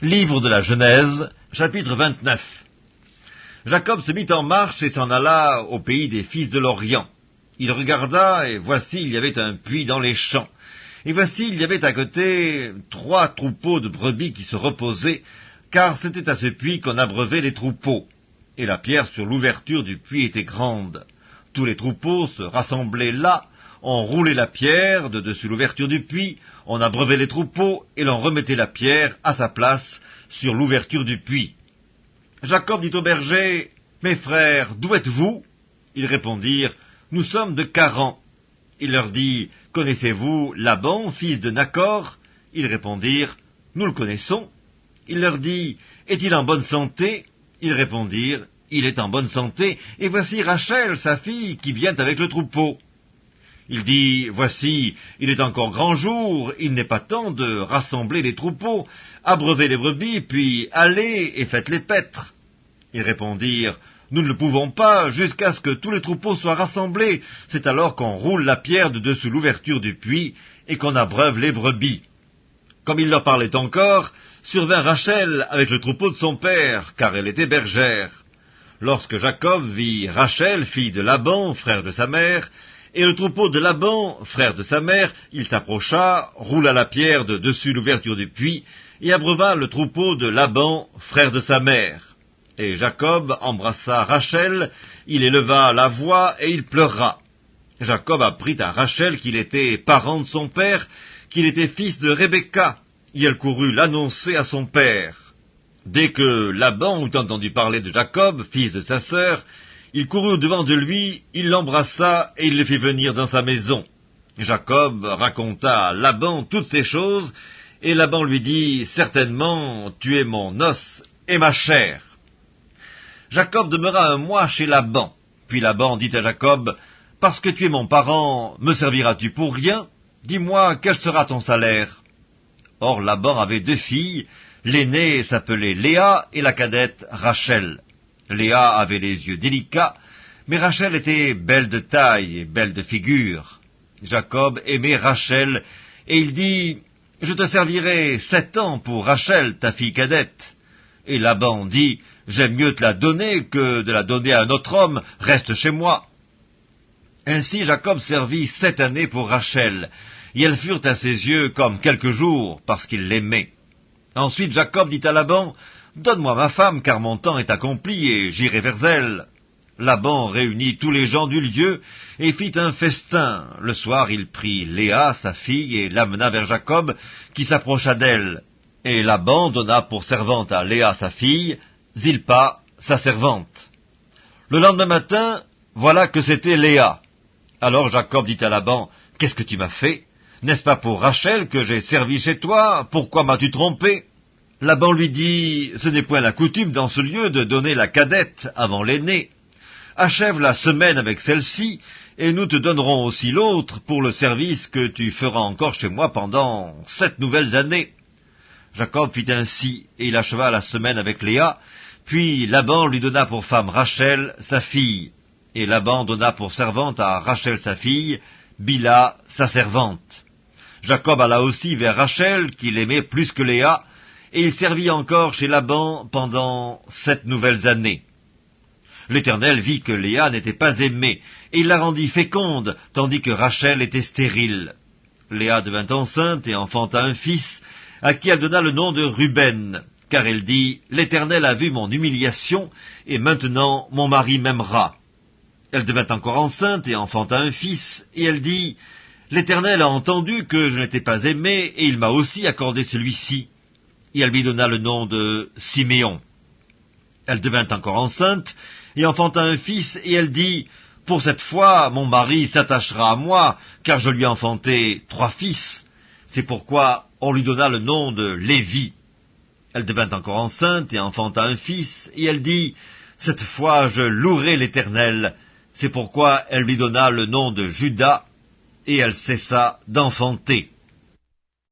Livre de la Genèse, chapitre 29 Jacob se mit en marche et s'en alla au pays des fils de l'Orient. Il regarda, et voici il y avait un puits dans les champs. Et voici il y avait à côté trois troupeaux de brebis qui se reposaient, car c'était à ce puits qu'on abreuvait les troupeaux. Et la pierre sur l'ouverture du puits était grande. Tous les troupeaux se rassemblaient là, on roulait la pierre de dessus l'ouverture du puits, on abreuvait les troupeaux, et l'on remettait la pierre à sa place sur l'ouverture du puits. Jacob dit aux bergers, Mes frères, d'où êtes-vous? Ils répondirent, Nous sommes de Caran. Il leur dit, Connaissez-vous Laban, fils de Nacor? Ils répondirent, Nous le connaissons. Il leur dit, Est-il en bonne santé? Ils répondirent, Il est en bonne santé, et voici Rachel, sa fille, qui vient avec le troupeau. Il dit, Voici, il est encore grand jour, il n'est pas temps de rassembler les troupeaux, abreuvez les brebis, puis allez et faites les paître. Ils répondirent, Nous ne le pouvons pas, jusqu'à ce que tous les troupeaux soient rassemblés. C'est alors qu'on roule la pierre de dessous l'ouverture du puits, et qu'on abreuve les brebis. Comme il leur parlait encore, survint Rachel avec le troupeau de son père, car elle était bergère. Lorsque Jacob vit Rachel, fille de Laban, frère de sa mère, et le troupeau de Laban, frère de sa mère, il s'approcha, roula la pierre de dessus l'ouverture du puits, et abreuva le troupeau de Laban, frère de sa mère. Et Jacob embrassa Rachel, il éleva la voix, et il pleura. Jacob apprit à Rachel qu'il était parent de son père, qu'il était fils de Rebecca, et elle courut l'annoncer à son père. Dès que Laban eut entendu parler de Jacob, fils de sa sœur, il courut au-devant de lui, il l'embrassa et il le fit venir dans sa maison. Jacob raconta à Laban toutes ces choses, et Laban lui dit, Certainement, tu es mon os et ma chair. Jacob demeura un mois chez Laban. Puis Laban dit à Jacob, Parce que tu es mon parent, me serviras-tu pour rien? Dis-moi, quel sera ton salaire? Or Laban avait deux filles, l'aînée s'appelait Léa et la cadette Rachel. Léa avait les yeux délicats, mais Rachel était belle de taille et belle de figure. Jacob aimait Rachel, et il dit, Je te servirai sept ans pour Rachel, ta fille cadette. Et Laban dit, J'aime mieux te la donner que de la donner à un autre homme, reste chez moi. Ainsi Jacob servit sept années pour Rachel, et elles furent à ses yeux comme quelques jours, parce qu'il l'aimait. Ensuite Jacob dit à Laban, Donne-moi ma femme, car mon temps est accompli, et j'irai vers elle. Laban réunit tous les gens du lieu, et fit un festin. Le soir il prit Léa, sa fille, et l'amena vers Jacob, qui s'approcha d'elle. Et Laban donna pour servante à Léa, sa fille, Zilpa, sa servante. Le lendemain matin, voilà que c'était Léa. Alors Jacob dit à Laban, Qu'est-ce que tu m'as fait? N'est-ce pas pour Rachel que j'ai servi chez toi? Pourquoi m'as-tu trompé? Laban lui dit, Ce n'est point la coutume dans ce lieu de donner la cadette avant l'aînée. Achève la semaine avec celle-ci, et nous te donnerons aussi l'autre pour le service que tu feras encore chez moi pendant sept nouvelles années. Jacob fit ainsi, et il acheva la semaine avec Léa, puis Laban lui donna pour femme Rachel, sa fille, et Laban donna pour servante à Rachel sa fille, Bila, sa servante. Jacob alla aussi vers Rachel, qu'il aimait plus que Léa, et il servit encore chez Laban pendant sept nouvelles années. L'Éternel vit que Léa n'était pas aimée, et il la rendit féconde, tandis que Rachel était stérile. Léa devint enceinte et enfanta un fils, à qui elle donna le nom de Ruben, car elle dit, L'Éternel a vu mon humiliation, et maintenant mon mari m'aimera. Elle devint encore enceinte et enfanta un fils, et elle dit, L'Éternel a entendu que je n'étais pas aimée, et il m'a aussi accordé celui-ci et elle lui donna le nom de Siméon. Elle devint encore enceinte, et enfanta un fils, et elle dit, Pour cette fois, mon mari s'attachera à moi, car je lui ai enfanté trois fils. C'est pourquoi on lui donna le nom de Lévi. Elle devint encore enceinte, et enfanta un fils, et elle dit, Cette fois je louerai l'Éternel. C'est pourquoi elle lui donna le nom de Judas, et elle cessa d'enfanter.